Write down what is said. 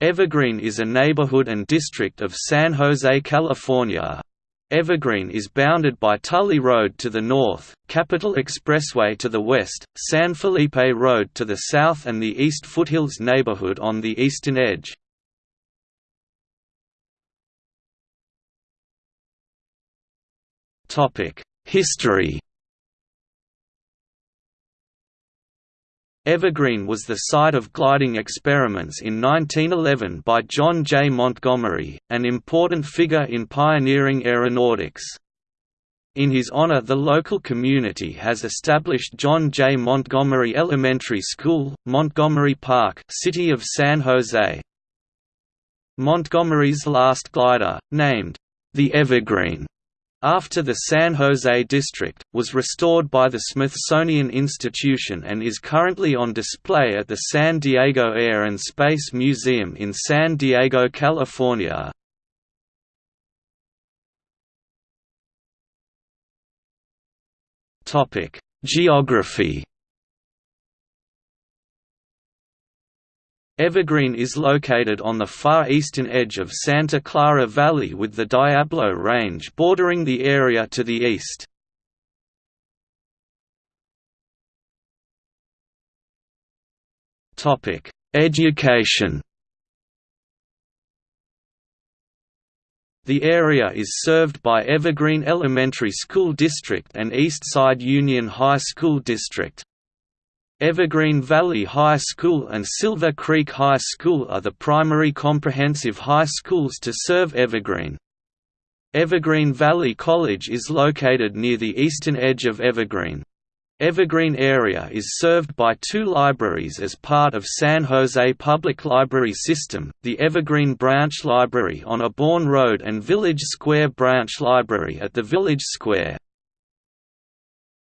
Evergreen is a neighborhood and district of San Jose, California. Evergreen is bounded by Tully Road to the north, Capitol Expressway to the west, San Felipe Road to the south and the East Foothills neighborhood on the eastern edge. History Evergreen was the site of gliding experiments in 1911 by John J. Montgomery, an important figure in pioneering aeronautics. In his honor the local community has established John J. Montgomery Elementary School, Montgomery Park City of San Jose. Montgomery's last glider, named, the Evergreen, after the San Jose district, was restored by the Smithsonian Institution and is currently on display at the San Diego Air and Space Museum in San Diego, California. Geography Evergreen is located on the far eastern edge of Santa Clara Valley with the Diablo Range bordering the area to the east. Education The area is served by Evergreen Elementary School District and Eastside Union High School District. Evergreen Valley High School and Silver Creek High School are the primary comprehensive high schools to serve Evergreen. Evergreen Valley College is located near the eastern edge of Evergreen. Evergreen area is served by two libraries as part of San Jose Public Library System, the Evergreen Branch Library on Aborn Road and Village Square Branch Library at the Village Square.